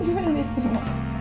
因为。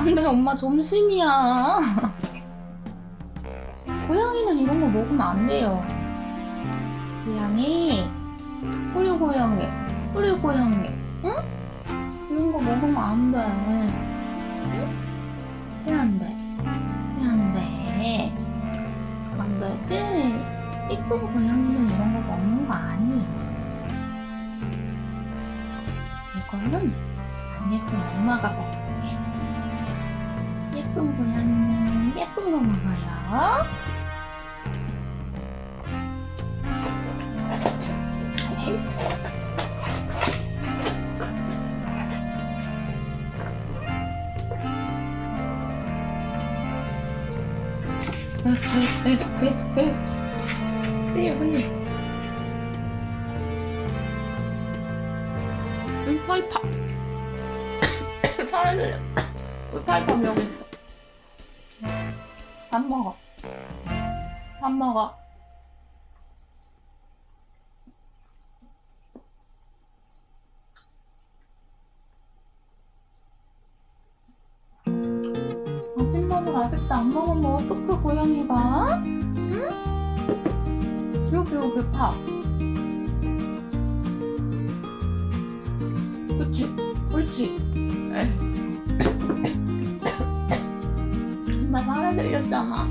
안돼 엄마 점심이야 고양이는 이런 거 먹으면 안 돼요 고양이 우리 고양이 우리 고양이 응? 이런 거 먹으면 안돼 응? 왜 안돼? 왜 안돼? 안 되지? 이쁜 고양이는 이런 거 먹는 거 아니에요. 이거는 안 예쁜 엄마가 먹을게. 예쁜 고양이는 예쁜 거 먹어요. 파이파 사라질려 우리 파이파 여기 있어 밥 먹어 밥 먹어 아침밥을 아직도 안 먹으면 어떡해 고양이가 응? 여기 여기 밥 그치? 옳지? 에이. 들렸잖아.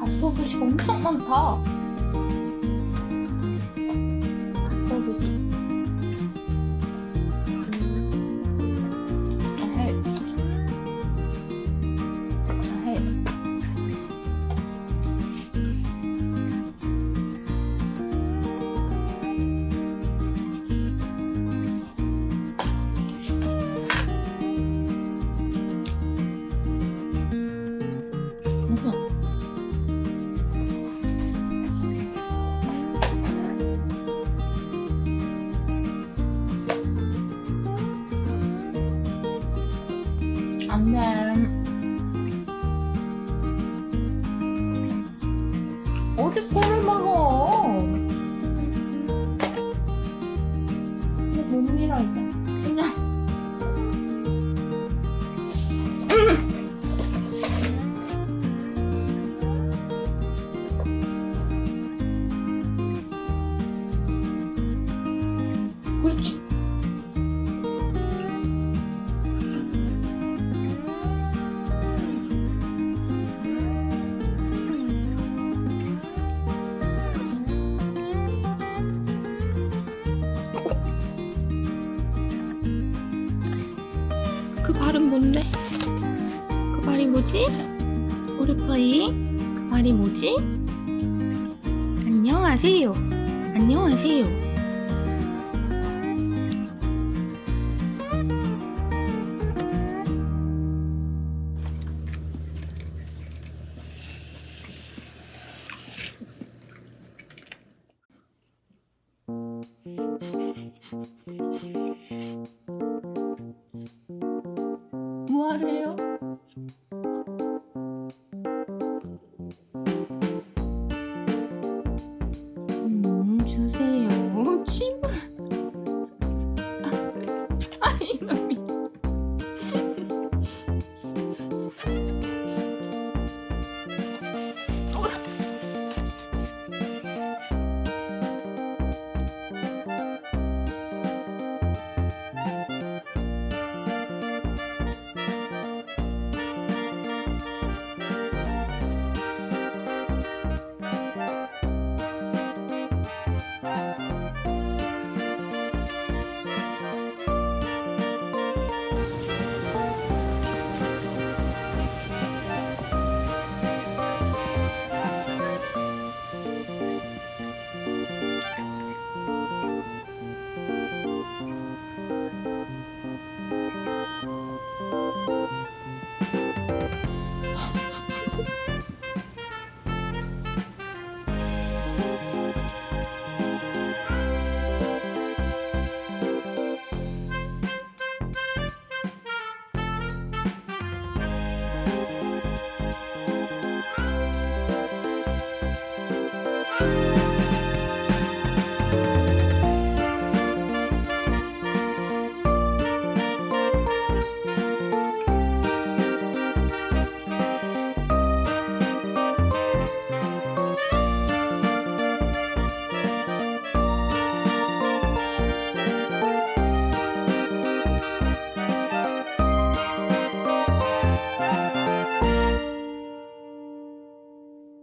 가스오브시가 엄청 많다 안 돼. 어디 거 그 발은 뭔데? 그 발이 뭐지? 우리 파이 그 발이 뭐지? 안녕하세요 안녕하세요